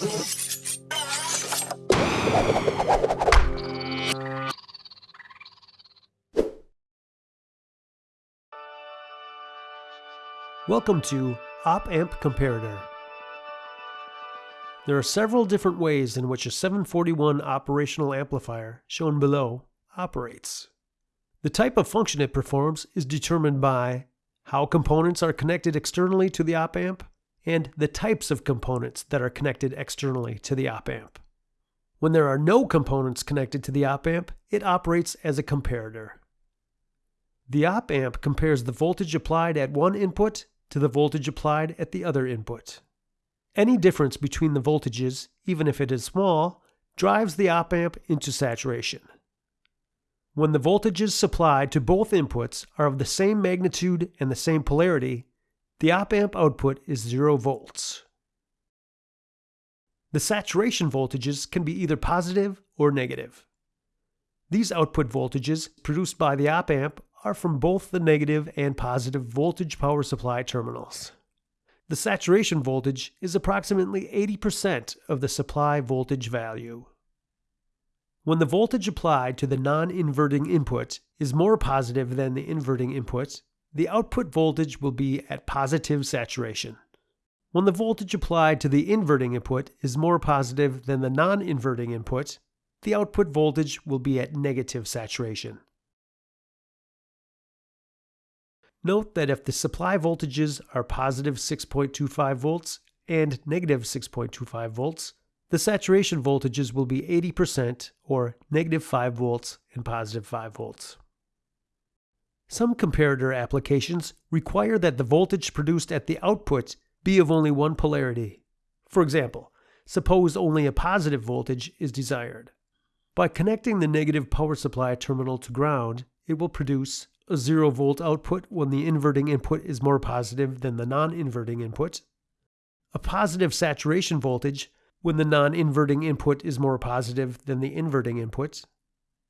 Welcome to Op Amp Comparator. There are several different ways in which a 741 operational amplifier, shown below, operates. The type of function it performs is determined by how components are connected externally to the op amp and the types of components that are connected externally to the op amp. When there are no components connected to the op amp, it operates as a comparator. The op amp compares the voltage applied at one input to the voltage applied at the other input. Any difference between the voltages, even if it is small, drives the op amp into saturation. When the voltages supplied to both inputs are of the same magnitude and the same polarity, the op amp output is 0 volts. The saturation voltages can be either positive or negative. These output voltages produced by the op amp are from both the negative and positive voltage power supply terminals. The saturation voltage is approximately 80% of the supply voltage value. When the voltage applied to the non-inverting input is more positive than the inverting input, the output voltage will be at positive saturation. When the voltage applied to the inverting input is more positive than the non-inverting input, the output voltage will be at negative saturation. Note that if the supply voltages are positive 6.25 volts and negative 6.25 volts, the saturation voltages will be 80% or negative 5 volts and positive 5 volts. Some comparator applications require that the voltage produced at the output be of only one polarity. For example, suppose only a positive voltage is desired. By connecting the negative power supply terminal to ground, it will produce a 0 volt output when the inverting input is more positive than the non-inverting input, a positive saturation voltage when the non-inverting input is more positive than the inverting input,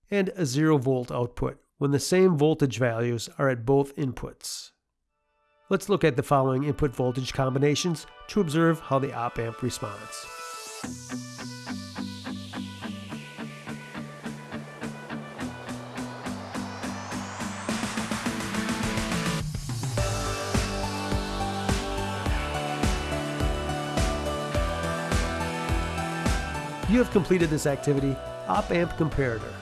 and a 0 volt output when the same voltage values are at both inputs. Let's look at the following input voltage combinations to observe how the op amp responds. You have completed this activity, Op Amp Comparator.